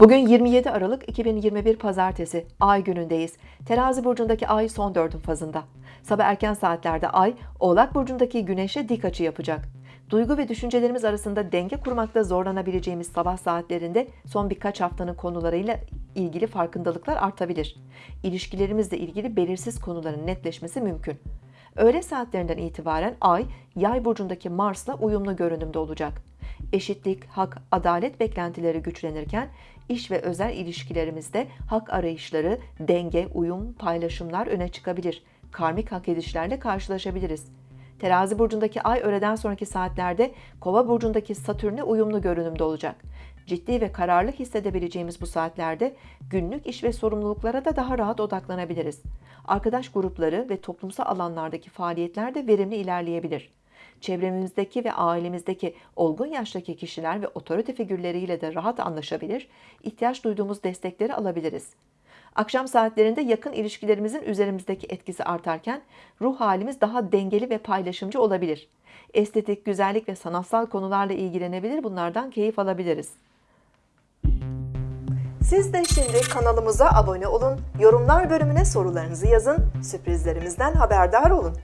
Bugün 27 Aralık 2021 Pazartesi, Ay günündeyiz. Terazi burcundaki Ay son dördün fazında. Sabah erken saatlerde Ay, Oğlak burcundaki Güneş'e dik açı yapacak. Duygu ve düşüncelerimiz arasında denge kurmakta zorlanabileceğimiz sabah saatlerinde son birkaç haftanın konularıyla ilgili farkındalıklar artabilir. İlişkilerimizle ilgili belirsiz konuların netleşmesi mümkün. Öğle saatlerinden itibaren Ay, Yay burcundaki Mars'la uyumlu görünümde olacak. Eşitlik, hak, adalet beklentileri güçlenirken iş ve özel ilişkilerimizde hak arayışları, denge, uyum, paylaşımlar öne çıkabilir. Karmik hak edişlerle karşılaşabiliriz. Terazi burcundaki ay öğleden sonraki saatlerde Kova burcundaki Satürn'e uyumlu görünümde olacak. Ciddi ve kararlı hissedebileceğimiz bu saatlerde günlük iş ve sorumluluklara da daha rahat odaklanabiliriz. Arkadaş grupları ve toplumsal alanlardaki faaliyetler de verimli ilerleyebilir. Çevremizdeki ve ailemizdeki olgun yaştaki kişiler ve otorite figürleriyle de rahat anlaşabilir, ihtiyaç duyduğumuz destekleri alabiliriz. Akşam saatlerinde yakın ilişkilerimizin üzerimizdeki etkisi artarken ruh halimiz daha dengeli ve paylaşımcı olabilir. Estetik, güzellik ve sanatsal konularla ilgilenebilir, bunlardan keyif alabiliriz. Siz de şimdi kanalımıza abone olun, yorumlar bölümüne sorularınızı yazın, sürprizlerimizden haberdar olun.